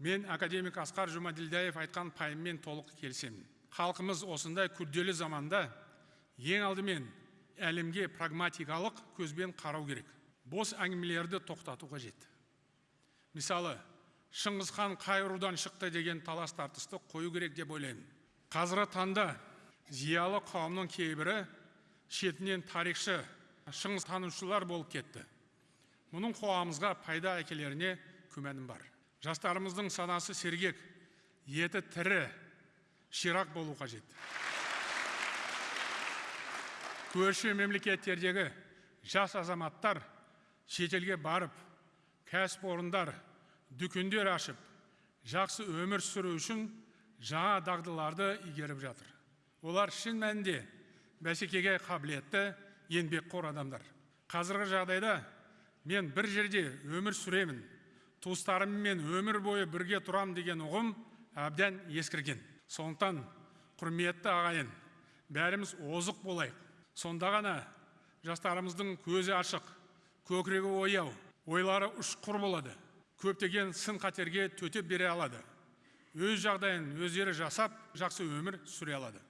мен академик асқар жұмаділдаев айтқан пайыммен толық келісемін халқымыз осындай күрделі заманда ең алдымен әлемге прагматикалық көзбен қарау керек. Бос әңгімелерді тоқтату қажет. Мысалы шыңғыс хан қай рудан шықты деген талас тартысты қою керек деп ойлаймын. Қазіргі таңда зиялы қауымның кейбірі шетінен тарихшы шыңғыс танушылар болып кетті. Мұның қоғамымызға пайда әкелеріне күмәнім бар. Жастарымыздың санасы сергек еті тірі ширақ болу қажет. Көрші мемлекеттердегі жас азаматтар шетелге барып кәсіпорындар дүкендер ашып жақсы өмір сүру үшін жаңа дағдыларды игеріп жатыр. Олар шын мәнінде бәсекеге қабілетті еңбекқор адамдар. Қазіргі жағдайда мен бір жерде өмір сүремін. Туыстарыммен өмір бойы бірге тұрам деген ұғым әбден ескірген. Сондықтан құрметті ағайын бәріміз озық болайық. Сонда ғана жастарымыздың көзі ашық көкірегі ояу ойлары ұшқыр болады. Көптеген сын қатерге төтеп бере алады. Өз жағдайын өздері жасап жақсы өмір сүре алады.